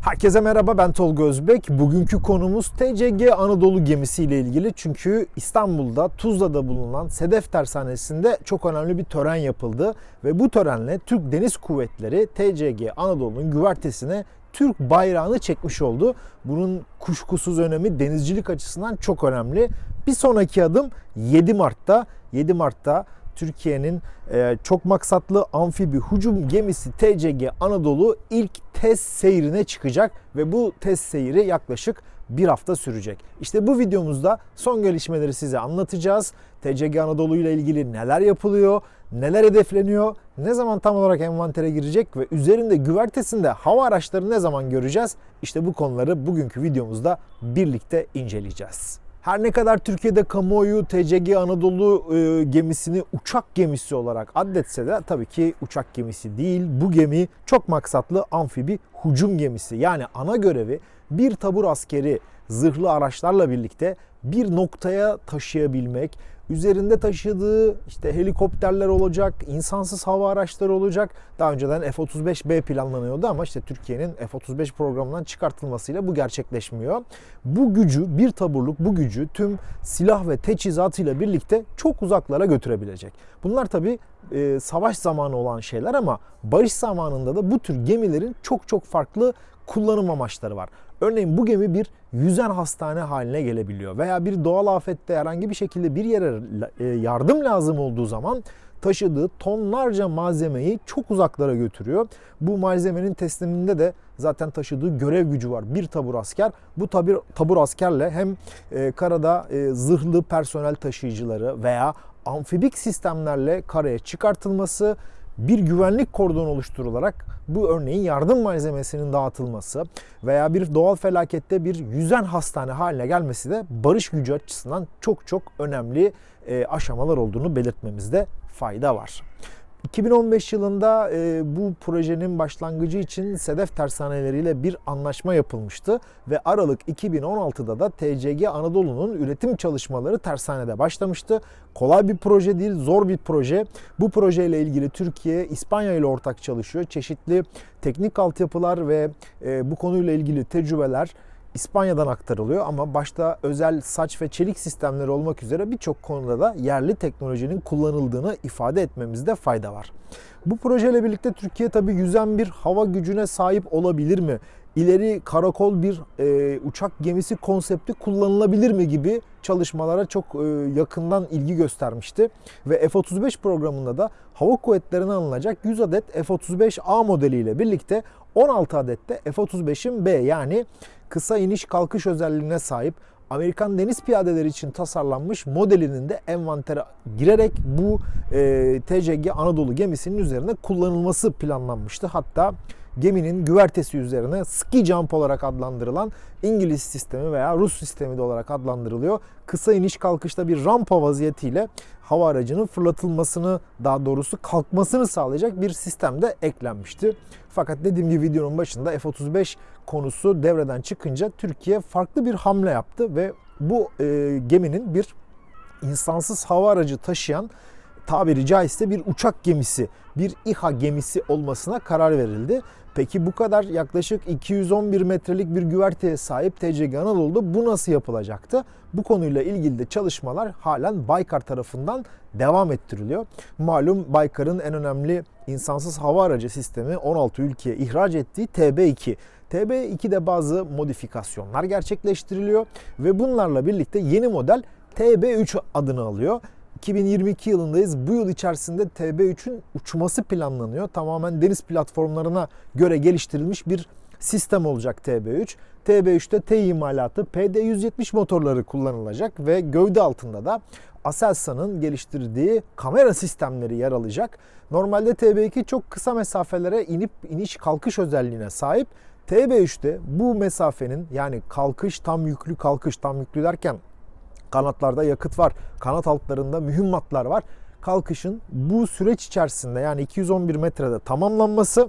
Herkese merhaba ben Tolga Özbek. Bugünkü konumuz TCG Anadolu gemisi ile ilgili. Çünkü İstanbul'da Tuzla'da bulunan Sedef Tersanesi'nde çok önemli bir tören yapıldı. Ve bu törenle Türk Deniz Kuvvetleri TCG Anadolu'nun güvertesine Türk bayrağını çekmiş oldu. Bunun kuşkusuz önemi denizcilik açısından çok önemli. Bir sonraki adım 7 Mart'ta. 7 Mart'ta Türkiye'nin e, çok maksatlı amfibi hücum gemisi TCG Anadolu ilk test seyrine çıkacak ve bu test seyri yaklaşık bir hafta sürecek. İşte bu videomuzda son gelişmeleri size anlatacağız. TCG Anadolu ile ilgili neler yapılıyor, neler hedefleniyor, ne zaman tam olarak envantere girecek ve üzerinde güvertesinde hava araçları ne zaman göreceğiz? İşte bu konuları bugünkü videomuzda birlikte inceleyeceğiz. Her ne kadar Türkiye'de kamuoyu TCG Anadolu e, gemisini uçak gemisi olarak addetse de tabii ki uçak gemisi değil. Bu gemi çok maksatlı amfibi hücum gemisi. Yani ana görevi bir tabur askeri zırhlı araçlarla birlikte bir noktaya taşıyabilmek, üzerinde taşıdığı işte helikopterler olacak, insansız hava araçları olacak. Daha önceden F-35B planlanıyordu ama işte Türkiye'nin F-35 programından çıkartılmasıyla bu gerçekleşmiyor. Bu gücü, bir taburluk bu gücü tüm silah ve teçhizatıyla birlikte çok uzaklara götürebilecek. Bunlar tabi e, savaş zamanı olan şeyler ama barış zamanında da bu tür gemilerin çok çok farklı kullanım amaçları var. Örneğin bu gemi bir yüzen hastane haline gelebiliyor veya bir doğal afette herhangi bir şekilde bir yere e, yardım lazım olduğu zaman taşıdığı tonlarca malzemeyi çok uzaklara götürüyor. Bu malzemenin tesliminde de zaten taşıdığı görev gücü var. Bir tabur asker. Bu tabur, tabur askerle hem e, karada e, zırhlı personel taşıyıcıları veya amfibik sistemlerle karaya çıkartılması bir güvenlik kordonu oluşturularak bu örneğin yardım malzemesinin dağıtılması veya bir doğal felakette bir yüzen hastane haline gelmesi de barış gücü açısından çok çok önemli e, aşamalar olduğunu belirtmemizde fayda var. 2015 yılında e, bu projenin başlangıcı için Sedef tersaneleriyle bir anlaşma yapılmıştı ve Aralık 2016'da da TCG Anadolu'nun üretim çalışmaları tersanede başlamıştı. Kolay bir proje değil, zor bir proje. Bu projeyle ilgili Türkiye, İspanya ile ortak çalışıyor. Çeşitli teknik altyapılar ve e, bu konuyla ilgili tecrübeler İspanya'dan aktarılıyor ama başta özel saç ve çelik sistemleri olmak üzere birçok konuda da yerli teknolojinin kullanıldığını ifade etmemizde fayda var. Bu projeyle birlikte Türkiye tabii yüzen bir hava gücüne sahip olabilir mi? İleri karakol bir e, uçak gemisi konsepti kullanılabilir mi gibi çalışmalara çok e, yakından ilgi göstermişti. Ve F-35 programında da hava kuvvetlerine alınacak 100 adet F-35A modeliyle birlikte 16 adette F-35'in B yani kısa iniş kalkış özelliğine sahip Amerikan deniz piyadeleri için tasarlanmış modelinin de envantere girerek bu e, TCG Anadolu gemisinin üzerine kullanılması planlanmıştı. Hatta geminin güvertesi üzerine ski jump olarak adlandırılan İngiliz sistemi veya Rus sistemi de olarak adlandırılıyor. Kısa iniş kalkışta bir rampa vaziyetiyle hava aracının fırlatılmasını daha doğrusu kalkmasını sağlayacak bir sistem de eklenmişti. Fakat dediğim gibi videonun başında F-35 konusu devreden çıkınca Türkiye farklı bir hamle yaptı ve bu e, geminin bir insansız hava aracı taşıyan tabiri caizse bir uçak gemisi, bir İHA gemisi olmasına karar verildi. Peki bu kadar yaklaşık 211 metrelik bir güverteye sahip TCG Anadolu'da bu nasıl yapılacaktı? Bu konuyla ilgili de çalışmalar halen Baykar tarafından devam ettiriliyor. Malum Baykar'ın en önemli insansız hava aracı sistemi 16 ülkeye ihraç ettiği TB2. TB2'de bazı modifikasyonlar gerçekleştiriliyor ve bunlarla birlikte yeni model TB3 adını alıyor. 2022 yılındayız. Bu yıl içerisinde TB3'ün uçması planlanıyor. Tamamen deniz platformlarına göre geliştirilmiş bir sistem olacak TB3. TB3'te T imalatı PD170 motorları kullanılacak ve gövde altında da Aselsan'ın geliştirdiği kamera sistemleri yer alacak. Normalde TB2 çok kısa mesafelere inip iniş kalkış özelliğine sahip. TB3'te bu mesafenin yani kalkış tam yüklü kalkış tam yüklü derken Kanatlarda yakıt var. Kanat altlarında mühimmatlar var. Kalkışın bu süreç içerisinde yani 211 metrede tamamlanması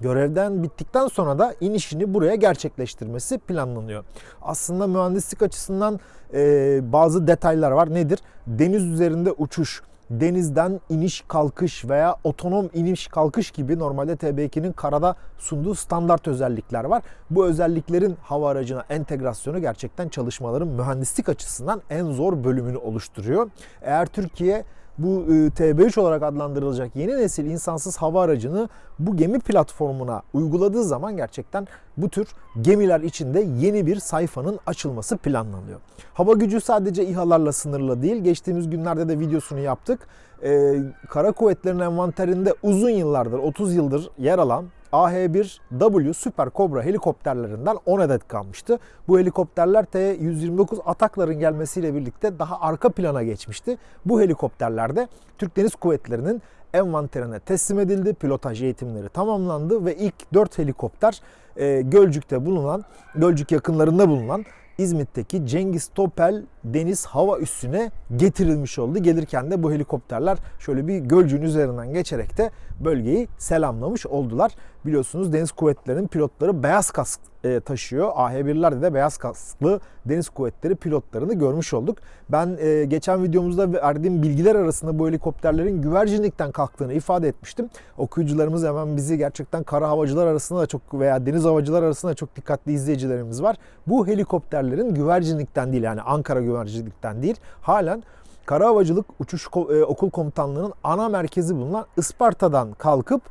görevden bittikten sonra da inişini buraya gerçekleştirmesi planlanıyor. Aslında mühendislik açısından e, bazı detaylar var. Nedir? Deniz üzerinde uçuş, denizden iniş kalkış veya otonom iniş kalkış gibi normalde TB2'nin karada sunduğu standart özellikler var. Bu özelliklerin hava aracına entegrasyonu gerçekten çalışmaların mühendislik açısından en zor bölümünü oluşturuyor. Eğer Türkiye bu e, TB3 olarak adlandırılacak yeni nesil insansız hava aracını bu gemi platformuna uyguladığı zaman gerçekten bu tür gemiler içinde yeni bir sayfanın açılması planlanıyor. Hava gücü sadece İHA'larla sınırlı değil. Geçtiğimiz günlerde de videosunu yaptık. Ee, Kara Kuvvetleri'nin envanterinde uzun yıllardır, 30 yıldır yer alan AH-1W Super Cobra helikopterlerinden 10 adet kalmıştı. Bu helikopterler T-129 atakların gelmesiyle birlikte daha arka plana geçmişti. Bu helikopterlerde Türk Deniz Kuvvetleri'nin envanterine teslim edildi. Pilotaj eğitimleri tamamlandı ve ilk 4 helikopter e, Gölcük'te bulunan, Gölcük yakınlarında bulunan İzmit'teki Cengiz Topel Deniz Hava Üssü'ne getirilmiş oldu. Gelirken de bu helikopterler şöyle bir Gölcük'ün üzerinden geçerek de bölgeyi selamlamış oldular. Biliyorsunuz Deniz Kuvvetleri'nin pilotları beyaz kask e, taşıyor. AH-1'lerde de beyaz kasklı Deniz Kuvvetleri pilotlarını görmüş olduk. Ben e, geçen videomuzda verdiğim bilgiler arasında bu helikopterlerin güvercinlikten kalktığını ifade etmiştim. Okuyucularımız hemen bizi gerçekten kara havacılar arasında da çok veya deniz havacılar arasında da çok dikkatli izleyicilerimiz var. Bu helikopterlerin güvercinlikten değil yani Ankara güvercinlikten değil halen Kara Havacılık Uçuş Okul Komutanlığı'nın ana merkezi bulunan Isparta'dan kalkıp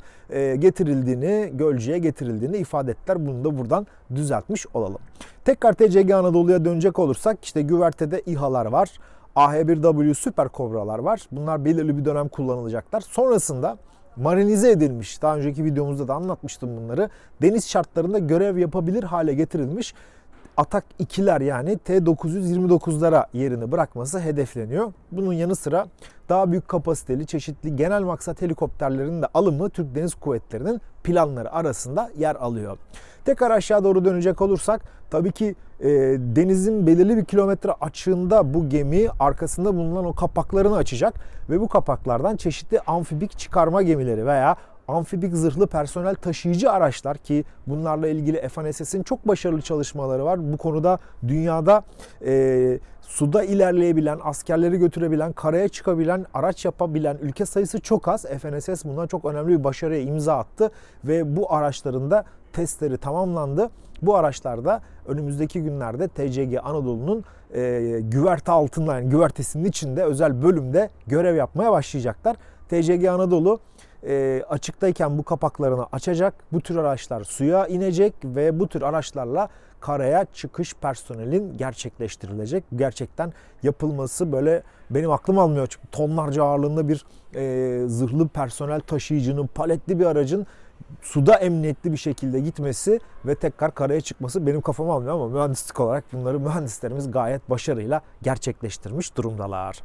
getirildiğini, Gölcük'e getirildiğini ifade ettiler. Bunu da buradan düzeltmiş olalım. Tekrar TCG Anadolu'ya dönecek olursak işte güvertede İHA'lar var. AH-1W Süper Kobralar var. Bunlar belirli bir dönem kullanılacaklar. Sonrasında marinize edilmiş. Daha önceki videomuzda da anlatmıştım bunları. Deniz şartlarında görev yapabilir hale getirilmiş Atak 2'ler yani T-929'lara yerini bırakması hedefleniyor. Bunun yanı sıra daha büyük kapasiteli çeşitli genel maksat helikopterlerinin de alımı Türk Deniz Kuvvetleri'nin planları arasında yer alıyor. Tekrar aşağı doğru dönecek olursak tabii ki e, denizin belirli bir kilometre açığında bu gemi arkasında bulunan o kapaklarını açacak ve bu kapaklardan çeşitli amfibik çıkarma gemileri veya amfibik zırhlı personel taşıyıcı araçlar ki bunlarla ilgili FNSS'in çok başarılı çalışmaları var. Bu konuda dünyada e, suda ilerleyebilen, askerleri götürebilen, karaya çıkabilen, araç yapabilen ülke sayısı çok az. FNSS bundan çok önemli bir başarıya imza attı ve bu araçların da testleri tamamlandı. Bu araçlarda önümüzdeki günlerde TCG Anadolu'nun e, güverte altında yani güvertesinin içinde özel bölümde görev yapmaya başlayacaklar. TCG Anadolu e, açıktayken bu kapaklarını açacak. Bu tür araçlar suya inecek ve bu tür araçlarla karaya çıkış personelin gerçekleştirilecek. Gerçekten yapılması böyle benim aklım almıyor. Çünkü tonlarca ağırlığında bir e, zırhlı personel taşıyıcının, paletli bir aracın suda emniyetli bir şekilde gitmesi ve tekrar karaya çıkması benim kafam almıyor ama mühendislik olarak bunları mühendislerimiz gayet başarıyla gerçekleştirmiş durumdalar.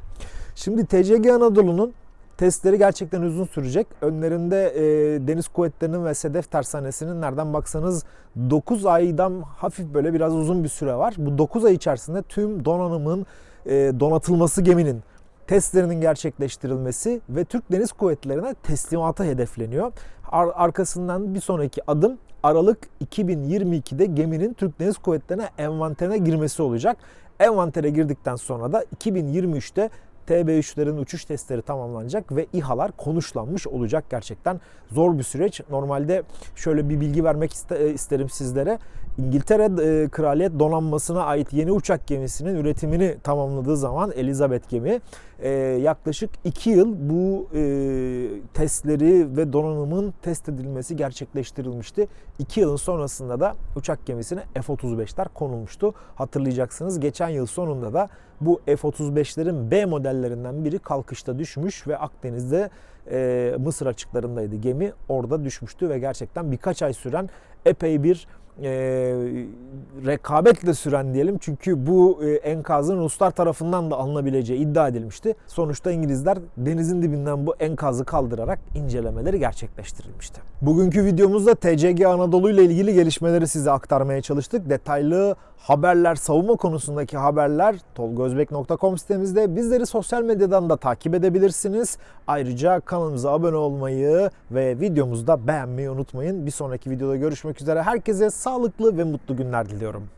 Şimdi TCG Anadolu'nun Testleri gerçekten uzun sürecek. Önlerinde e, Deniz Kuvvetleri'nin ve Sedef Tersanesi'nin nereden baksanız 9 aydan hafif böyle biraz uzun bir süre var. Bu 9 ay içerisinde tüm donanımın e, donatılması geminin testlerinin gerçekleştirilmesi ve Türk Deniz Kuvvetleri'ne teslimatı hedefleniyor. Ar- arkasından bir sonraki adım Aralık 2022'de geminin Türk Deniz Kuvvetleri'ne envanterine girmesi olacak. Envantere girdikten sonra da 2023'te TB3'lerin uçuş testleri tamamlanacak ve İHA'lar konuşlanmış olacak gerçekten zor bir süreç. Normalde şöyle bir bilgi vermek isterim sizlere. İngiltere e, Kraliyet Donanması'na ait yeni uçak gemisinin üretimini tamamladığı zaman Elizabeth gemi e, yaklaşık 2 yıl bu testleri ve donanımın test edilmesi gerçekleştirilmişti. 2 yılın sonrasında da uçak gemisine F-35'ler konulmuştu. Hatırlayacaksınız geçen yıl sonunda da bu F-35'lerin B modellerinden biri kalkışta düşmüş ve Akdeniz'de e, Mısır açıklarındaydı gemi. Orada düşmüştü ve gerçekten birkaç ay süren epey bir e, rekabetle süren diyelim. Çünkü bu e, enkazın Ruslar tarafından da alınabileceği iddia edilmişti. Sonuçta İngilizler denizin dibinden bu enkazı kaldırarak incelemeleri gerçekleştirilmişti. Bugünkü videomuzda TCG Anadolu ile ilgili gelişmeleri size aktarmaya çalıştık. Detaylı haberler, savunma konusundaki haberler tolgozbek.com sitemizde. Bizleri sosyal medyadan da takip edebilirsiniz. Ayrıca kanalımıza abone olmayı ve videomuzu da beğenmeyi unutmayın. Bir sonraki videoda görüşmek üzere. Herkese sağlıklı ve mutlu günler diliyorum.